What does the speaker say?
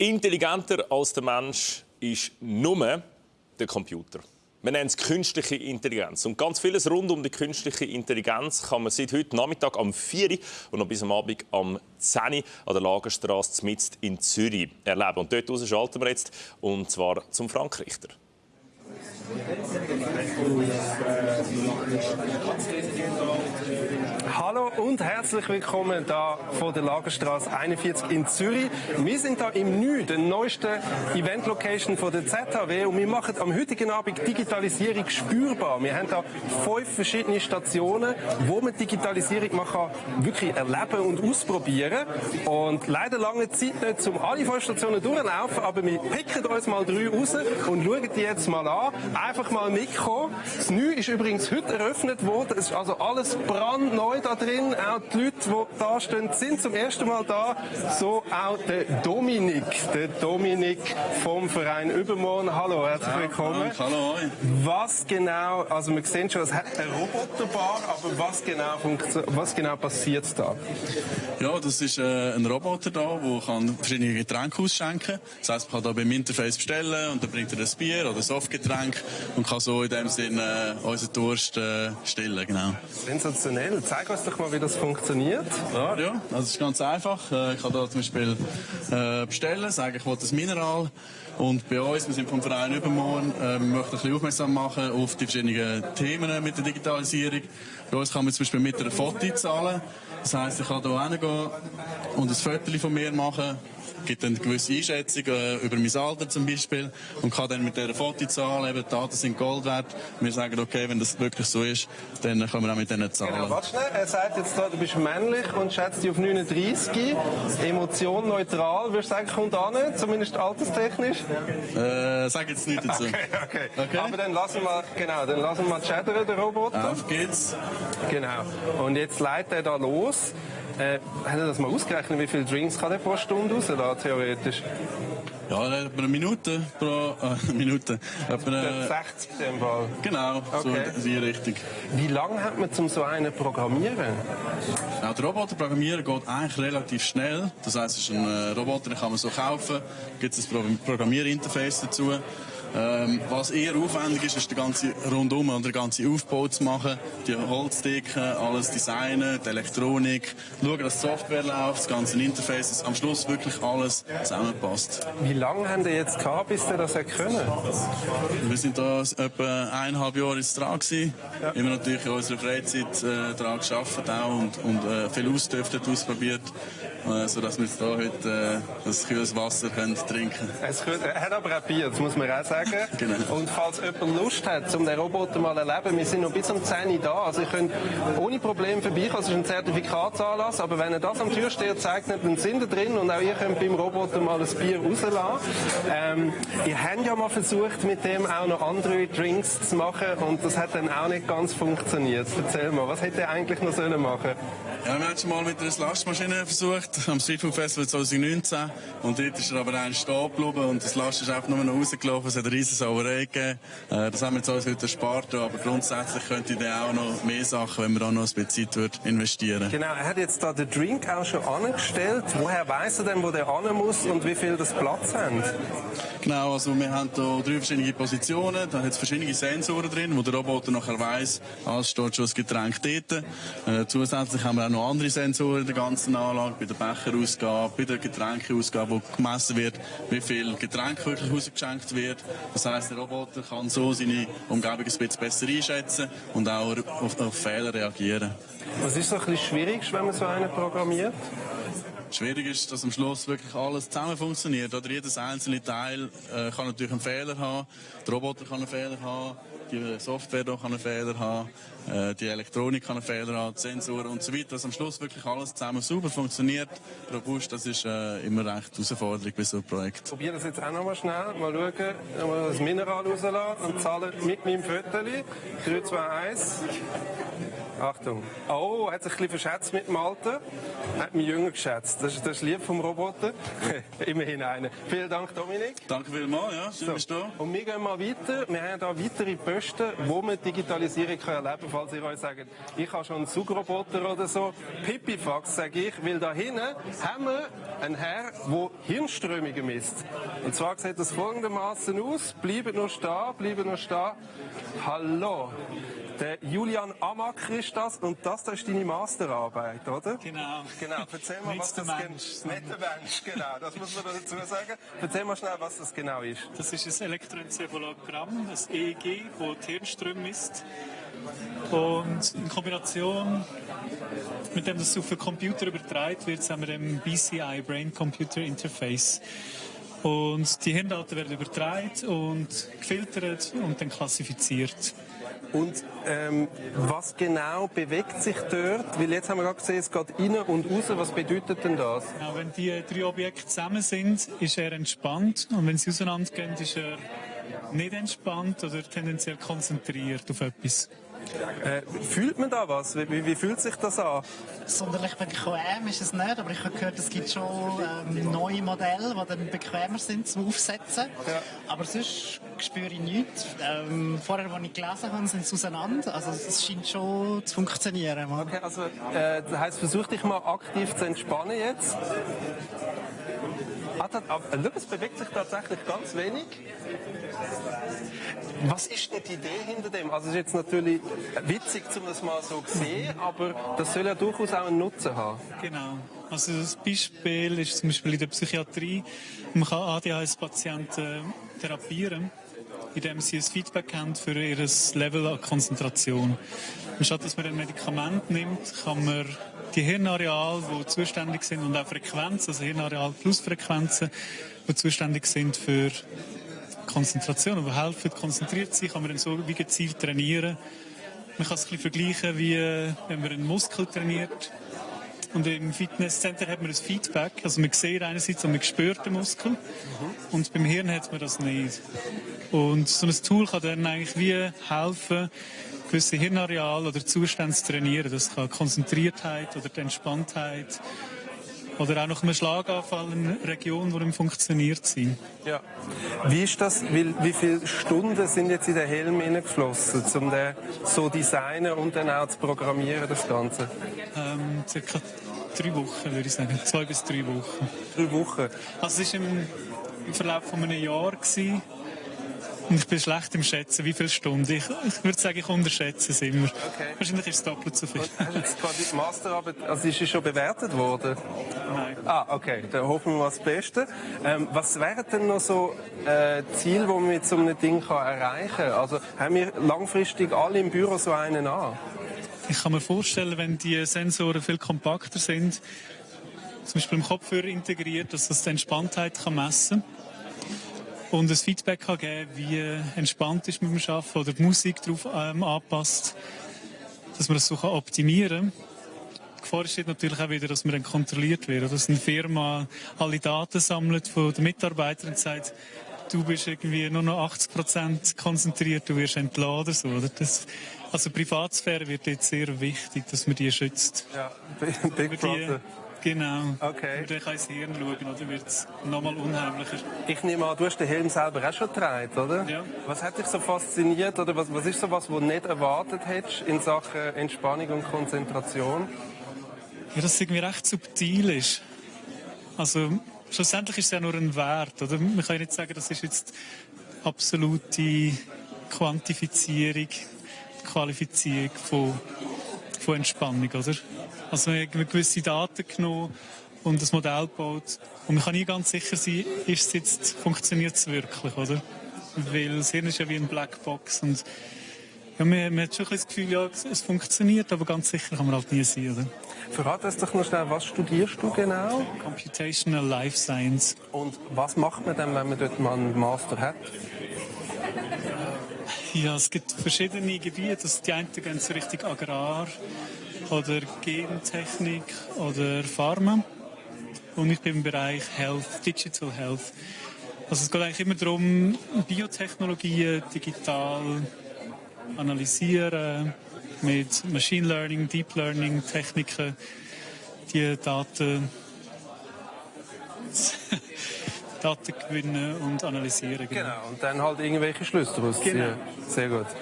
Intelligenter als der Mensch ist nur der Computer. Wir nennen es künstliche Intelligenz. Und ganz vieles rund um die künstliche Intelligenz kann man seit heute Nachmittag am 4 Uhr und noch bis am Abend am 10 Uhr an der Lagerstraße mitten in Zürich erleben. Und dort raus schalten wir jetzt, und zwar zum Frank Richter. Hallo und herzlich willkommen da vor der Lagerstraße 41 in Zürich. Wir sind da im Nü, der neuesten Event-Location von der ZHW und wir machen am heutigen Abend Digitalisierung spürbar. Wir haben da fünf verschiedene Stationen, wo man Digitalisierung man kann wirklich erleben und ausprobieren. Und leider lange Zeit nicht, um alle fünf Stationen durchlaufen, aber wir picken uns mal drei raus und schauen die jetzt mal an. Einfach mal mitkommen. Das Nü ist übrigens heute eröffnet worden. Es ist also alles brandneu da drin. Auch die Leute, die da stehen, sind zum ersten Mal da. So auch der Dominik, der Dominik vom Verein Übermorgen. Hallo, herzlich willkommen. Hallo. Was genau, also wir sehen schon, es hat eine Roboterbar, aber was genau, was genau passiert da? Ja, das ist äh, ein Roboter da, der kann verschiedene Getränke ausschenken. Das heisst, man kann da beim Interface bestellen und dann bringt er ein Bier oder ein Softgetränk und kann so in dem Sinne äh, unseren Durst äh, stillen, genau. Sensationell. Zeig uns doch mal, wie das funktioniert. Ja, ja. Also es ist ganz einfach. Äh, ich kann da zum Beispiel äh, bestellen, sagen, ich will das Mineral. Und bei uns, wir sind vom Verein Übermorgen, äh, wir möchten ein bisschen aufmerksam machen auf die verschiedenen Themen mit der Digitalisierung. Bei uns kann man zum Beispiel mit einer Foto zahlen. Das heisst, ich kann hier hingehen und ein Foto von mir machen gibt eine gewisse Einschätzung äh, über mein Alter zum Beispiel und kann dann mit dieser Fotozahl, eben die Daten sind Gold wert, wir sagen, okay, wenn das wirklich so ist, dann können wir auch mit diesen Zahlen. Genau, warte schnell, er sagt jetzt da, du bist männlich und schätzt dich auf 39, Emotion neutral, würdest du sagen, kommt an, zumindest alterstechnisch? Äh, sag jetzt nicht dazu. Okay, okay, okay. Aber dann lassen wir, genau, dann lassen wir chattern, den Roboter. Auf geht's. Genau. Und jetzt leitet er da los. Äh, haben Sie das mal ausgerechnet, wie viele Drinks kann der pro Stunde rauslassen, theoretisch? Ja, etwa eine Minute pro äh, Minute. Etwa eine, 60 in dem Fall. Genau, okay. so in die Richtung. Wie lange hat man zum so einen programmieren? Ja, der Roboter programmieren geht eigentlich relativ schnell. Das heisst, es ist ein äh, Roboter, den kann man so kaufen. Gibt es ein Programmierinterface dazu. Ähm, was eher aufwendig ist, ist der ganze Rundum und der ganze Aufbau zu machen. Die Holzdecken, alles designen, die Elektronik, schauen, dass die Software läuft, das ganze Interface, dass am Schluss wirklich alles zusammenpasst. Wie lange haben Sie jetzt gehabt, bis Sie das können? Wir sind da etwa eineinhalb Jahre jetzt dran gewesen. Ja. Immer natürlich in unserer Freizeit äh, daran gearbeitet auch und, und äh, viel ausgetüftet, ausprobiert, sodass wir jetzt da heute äh, das kühles Wasser können trinken können. Er hat aber auch Bier, das muss man auch sagen. Genau. Und falls jemand Lust hat, um den Roboter mal zu erleben, wir sind noch bis um 10 Uhr da. Also ich könnt ohne Probleme vorbeikommen. Es ist ein Zertifikatsanlass. Aber wenn er das am Türsteher zeigt, dann sind ihr drin und auch ihr könnt beim Roboter mal ein Bier rauslassen. Ähm, ihr habt ja mal versucht, mit dem auch noch andere Drinks zu machen und das hat dann auch nicht ganz funktioniert. Erzähl mal, was hätte er eigentlich noch sollen machen ja, wir haben schon mal mit einer Lastmaschine versucht, am Street Food Festival 2019. Und dort ist er aber ein stehen geblieben und das Last ist einfach nur noch rausgelaufen. Es hat eine riesen Sauerei gegeben. Äh, das haben wir jetzt alles heute erspart. Aber grundsätzlich könnte ich auch noch mehr Sachen, wenn man auch noch ein bisschen Zeit würde, investieren Genau, er hat jetzt da den Drink auch schon angestellt. Woher weiss er denn, wo der an muss und wie viel das Platz hat? Genau, also wir haben hier drei verschiedene Positionen. Da hat es verschiedene Sensoren drin, wo der Roboter nachher weiss, alles steht schon das Getränk dort. Äh, zusätzlich haben wir auch noch andere Sensoren in der ganzen Anlage, bei der Becherausgabe, bei der Getränkeausgabe, wo gemessen wird, wie viel Getränk wirklich ausgeschenkt wird. Das heisst, der Roboter kann so seine Umgebung ein bisschen besser einschätzen und auch auf, auf Fehler reagieren. Was ist so ein bisschen schwierig, wenn man so einen programmiert? Schwierig ist, dass am Schluss wirklich alles zusammen funktioniert. Oder jedes einzelne Teil äh, kann natürlich einen Fehler haben, der Roboter kann einen Fehler haben, die Software kann einen Fehler haben, äh, die Elektronik kann einen Fehler haben, die Sensoren und so weiter. Dass am Schluss wirklich alles zusammen super funktioniert, robust, das ist äh, immer recht Herausforderung bei so einem Projekt. Ich probiere das jetzt auch noch mal schnell, mal schauen, mal das Mineral rauslassen und zahlen mit meinem Viertel. 3, 2, 1. Achtung. Oh, hat sich ein bisschen verschätzt mit dem Alter. Hat mich jünger geschätzt. Das ist, das ist lieb vom Roboter. Immerhin einer. Vielen Dank, Dominik. Danke vielmals, ja. Schön, so. bist du Und wir gehen mal weiter. Wir haben hier weitere Böschchen Größte, wo man Digitalisierung kann erleben kann, falls ihr euch sagt, ich habe schon einen Zugroboter oder so. Pipifax, sage ich, weil da hinten haben wir einen Herr, der Hirnströmungen misst. Und zwar sieht das folgendermaßen aus. Bleiben nur stehen, bleiben nur stehen. Hallo. Der Julian Amaker ist das und das, das ist deine Masterarbeit, oder? Genau. Genau. Erzähl mal, was das der Mensch, genau. Das muss man dazu sagen. Erzähl mal schnell, was das genau ist. Das ist ein Elektroenzephalogramm, das EEG, wo die Hirnströme misst. Und in Kombination mit dem, das auf den Computer übertragen wird, haben wir den BCI, Brain Computer Interface. Und die Hirndaten werden übertragen und gefiltert und dann klassifiziert. Und ähm, was genau bewegt sich dort? Weil jetzt haben wir gerade gesehen, es geht rein und raus. Was bedeutet denn das? Genau, wenn die drei Objekte zusammen sind, ist er entspannt. Und wenn sie auseinandergehen, ist er nicht entspannt oder tendenziell konzentriert auf etwas. Äh, fühlt man da was? Wie, wie, wie fühlt sich das an? Sonderlich bequem ist es nicht, aber ich habe gehört, es gibt schon ähm, neue Modelle, die dann bequemer sind zum Aufsetzen. Ja. Aber sonst spüre ich nichts. Ähm, vorher, als ich gelesen habe, sind sie auseinander. Also es scheint schon zu funktionieren. Okay, also äh, das heisst, versuch dich mal aktiv zu entspannen jetzt. Ah, das, aber, schau, es bewegt sich tatsächlich ganz wenig. Was ist denn die Idee hinter dem? Also es ist jetzt natürlich witzig, um das mal so zu sehen, aber das soll ja durchaus auch einen Nutzen haben. Genau. Also das Beispiel ist zum Beispiel in der Psychiatrie. Man kann ADHS-Patienten therapieren, indem sie ein Feedback haben für ihr Level an Konzentration. Anstatt dass man ein Medikament nimmt, kann man die Hirnareale, die zuständig sind, und auch Frequenzen, also Hirnareal plus Frequenzen, die zuständig sind für Konzentration, die helfen, konzentriert zu sein, kann man dann so wie gezielt trainieren. Man kann es ein bisschen vergleichen, wie äh, wenn man einen Muskel trainiert. Und im Fitnesscenter hat man ein Feedback. Also man sieht einerseits und man spürt den Muskel. Und beim Hirn hat man das nicht. Und so ein Tool kann dann eigentlich wie helfen, gewisse Hirnareale oder Zustände zu trainieren. Das kann Konzentriertheit oder die Entspanntheit oder auch nach einem Schlaganfall eine Region, die nicht funktioniert sein. Ja. Wie ist das? Wie, wie viele Stunden sind jetzt in den Helm hineingeflossen, um den so zu designen und dann auch zu programmieren, das Ganze? Ähm, circa drei Wochen, würde ich sagen. Zwei bis drei Wochen. Drei Wochen. Also es war im, im Verlauf von einem Jahr. Gewesen. Und ich bin schlecht im Schätzen, wie viele Stunden. Ich, ich würde sagen, ich unterschätze es immer. Okay. Wahrscheinlich ist es doppelt so viel. Hast du jetzt quasi die Masterarbeit, also ist sie schon bewertet worden? Nein. Ah, okay, dann hoffen wir mal das Beste. Ähm, was wären denn noch so äh, Ziele, die man mit so einem Ding kann erreichen kann? Also haben wir langfristig alle im Büro so einen an? Ich kann mir vorstellen, wenn die Sensoren viel kompakter sind, zum Beispiel im Kopfhörer integriert, dass das die Entspanntheit kann messen und ein Feedback kann geben, wie entspannt ist mit dem Arbeiten oder die Musik darauf ähm, anpasst, dass man das so kann optimieren kann. Gefahr ist natürlich auch wieder, dass man dann kontrolliert wird, dass eine Firma alle Daten sammelt von den Mitarbeitern und sagt, du bist irgendwie nur noch 80 Prozent konzentriert, du wirst entladen oder so. Oder? Das, also Privatsphäre wird jetzt sehr wichtig, dass man die schützt. Ja, Big Brother. genau. Okay. Den kann ins Hirn schauen, oder wird es nochmal unheimlicher. Ich nehme an, du hast den Helm selber auch schon getragen, oder? Ja. Was hat dich so fasziniert oder was, was ist so was, was du nicht erwartet hättest in Sachen Entspannung und Konzentration? Ja, dass es irgendwie recht subtil ist. Also, schlussendlich ist es ja nur ein Wert, oder? Man kann ja nicht sagen, das ist jetzt absolute Quantifizierung, Qualifizierung von, von Entspannung, oder? Also, man hat gewisse Daten genommen und das Modell gebaut. Und man kann nie ganz sicher sein, ist es jetzt, funktioniert es wirklich, oder? Weil das Hirn ist ja wie eine Blackbox und ja, man, man hat schon das Gefühl, ja, es- es funktioniert, aber ganz sicher kann man halt nie sein, oder? Verrat uns doch noch schnell, was studierst du genau? Computational Life Science. Und was macht man dann, wenn man dort mal einen Master hat? Ja, es gibt verschiedene Gebiete. Also die einen gehen so Richtung Agrar oder Gentechnik oder Pharma. Und ich bin im Bereich Health, Digital Health. Also es geht eigentlich immer darum, Biotechnologien digital analysieren, mit Machine Learning, Deep Learning Techniken die Daten Daten gewinnen und analysieren. Genau, und dann halt irgendwelche Schlüsse daraus ziehen. Genau. Sehr gut.